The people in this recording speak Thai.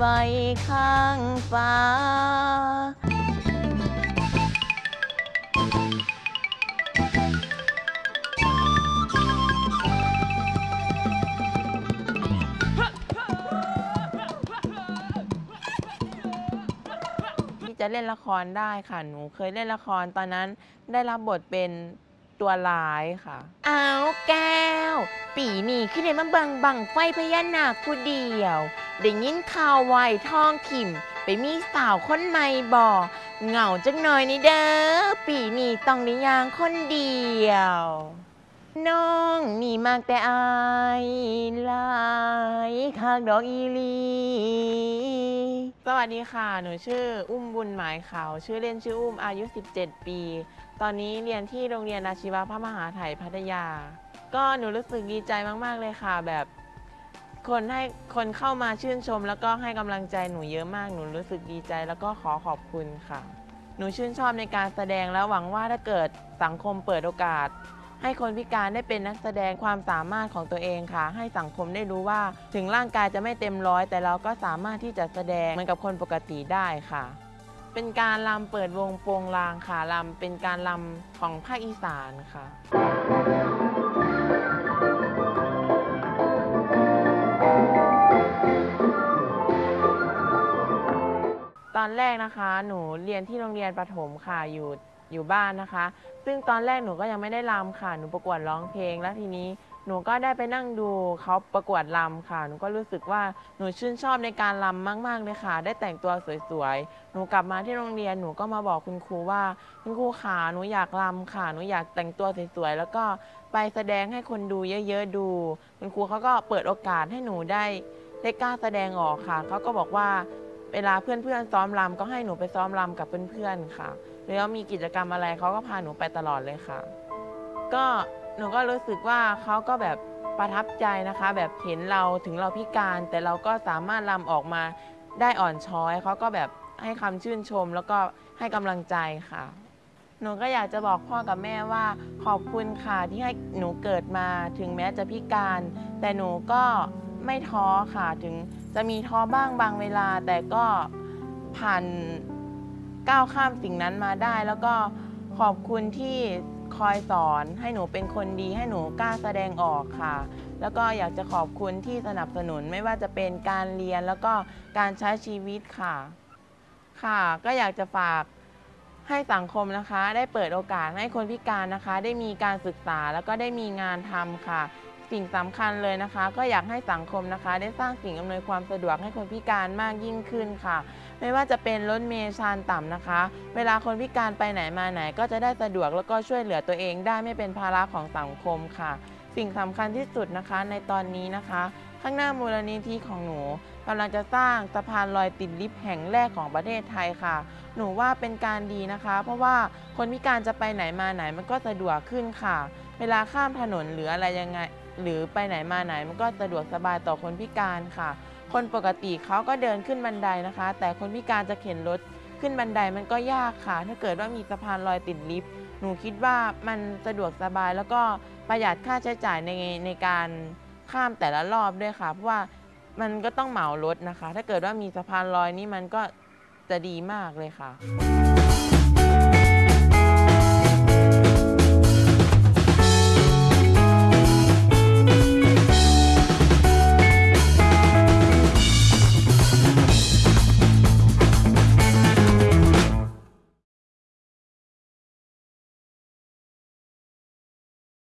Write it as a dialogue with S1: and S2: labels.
S1: ข้างฟ้า ที่จะเล่นละครได้ค่ะ หนูเคยเล่นละครตอนนั้นได้รับบทเป็นตัวร้ายค่ะ เอาแก ปีนี้ขึ้นในมาเบิงบังไฟพญานาคผู้เดียวได้ยินข่าวไวทองถิ่ม ไปมีสาวคนใหม่บ่เหงาจักหน่อยนี่เด้อปีนี้ต้องได้ยางคนเดียว น้องนี่มากแต่อายหลายคากดอกอีลี สวัสดีค่ะ หนูชื่ออุ้มบุญหมายขาวชื่อเล่นชื่ออุ้มอายุ 17 ปี ตอนนี้เรียนที่โรงเรียนอาชีวะพระมหาไถยพัทยา ก็หนูรู้สึกดีใจมาก ๆ เลยค่ะ แบบคนให้คนเข้ามาชื่นชม แล้วก็ให้กำลังใจหนูเยอะมาก หนูรู้สึกดีใจ แล้วก็ขอขอบคุณค่ะ หนูชื่นชอบในการแสดงแล้วหวังว่าถ้าเกิดสังคมเปิดโอกาส ให้คนพิการได้เป็นนักแสดงความสามารถของตัวเองค่ะ ให้สังคมได้รู้ว่าถึงร่างกายจะไม่เต็มร้อย แต่เราก็สามารถที่จะแสดงเหมือนกับคนปกติได้ค่ะเป็นการลำเปิดวงโปงลางค่ะลำเป็นการลำของภาคอีสานค่ะ ตอนแรกนะคะ หนูเรียนที่โรงเรียนประถมค่ะอยู่อยู่บ้านนะคะ ซึ่งตอนแรกหนูก็ยังไม่ได้รำค่ะ หนูประกวดร้องเพลง แล้วทีนี้หนูก็ได้ไปนั่งดูเขาประกวดรำค่ะ หนูก็รู้สึกว่าหนูชื่นชอบในการรำมาก ๆ เลยค่ะ ได้แต่งตัวสวยๆ หนูกลับมาที่โรงเรียนหนูก็มาบอกคุณครูว่า คุณครูขาหนูอยากรำค่ะ หนูอยากแต่งตัวสวยๆ แล้วก็ไปแสดงให้คนดูเยอะๆดู คุณครูเขาก็เปิดโอกาสให้หนูได้ได้กล้าแสดงออกค่ะ เขาก็บอกว่า เวลาเพื่อนๆซ้อมรำก็ให้หนูไปซ้อมรำกับเพื่อนๆค่ะหรือว่ามีกิจกรรมอะไรเขาก็พาหนูไปตลอดเลยค่ะ ก็หนูก็รู้สึกว่าเขาก็แบบประทับใจนะคะ แบบเห็นเราถึงเราพิการ แต่เราก็สามารถรำออกมาได้อ่อนช้อยเขาก็แบบให้คำชื่นชม แล้วก็ให้กำลังใจค่ะ หนูก็อยากจะบอกพ่อกับแม่ว่า ขอบคุณค่ะที่ให้หนูเกิดมาถึงแม้จะพิการ แต่หนูก็ ไม่ท้อค่ะถึงจะมีท้อบ้างบางเวลา แต่ก็ผ่านก้าวข้ามสิ่งนั้นมาได้ แล้วก็ขอบคุณที่คอยสอนให้หนูเป็นคนดีให้หนูกล้าแสดงออกค่ะ แล้วก็อยากจะขอบคุณที่สนับสนุนไม่ว่าจะเป็นการเรียนแล้วก็การใช้ชีวิตค่ะ ค่ะ ก็อยากจะฝากให้สังคมนะคะ ได้เปิดโอกาสให้คนพิการนะคะ ได้มีการศึกษาแล้วก็ได้มีงานทำค่ะ สิ่งสำคัญเลยนะคะ ก็อยากให้สังคมนะคะ ได้สร้างสิ่งอำนวยความสะดวกให้คนพิการมากยิ่งขึ้นค่ะ ไม่ว่าจะเป็นรถเมล์ชานต่ำนะคะ เวลาคนพิการไปไหนมาไหน ก็จะได้สะดวกแล้วก็ช่วยเหลือตัวเองได้ไม่เป็นภาระของสังคมค่ะ สิ่งสำคัญที่สุดนะคะในตอนนี้นะคะ ข้างหน้ามูลนิธิของหนูกำลังจะสร้างสะพานลอยติดลิฟต์แห่งแรกของประเทศไทยค่ะ หนูว่าเป็นการดีนะคะ เพราะว่าคนพิการจะไปไหนมาไหนมันก็สะดวกขึ้นค่ะ เวลาข้ามถนนหรืออะไรยังไง หรือไปไหนมาไหนมันก็สะดวกสบายต่อคนพิการค่ะ คนปกติเขาก็เดินขึ้นบันไดนะคะ แต่คนพิการจะเข็นรถขึ้นบันไดมันก็ยากค่ะ ถ้าเกิดว่ามีสะพานลอยติดลิฟต์หนูคิดว่ามันสะดวกสบายแล้วก็ประหยัดค่าใช้จ่ายในในการข้ามแต่ละรอบด้วยค่ะเพราะว่ามันก็ต้องเหมารถนะคะ ถ้าเกิดว่ามีสะพานลอยนี่มันก็จะดีมากเลยค่ะ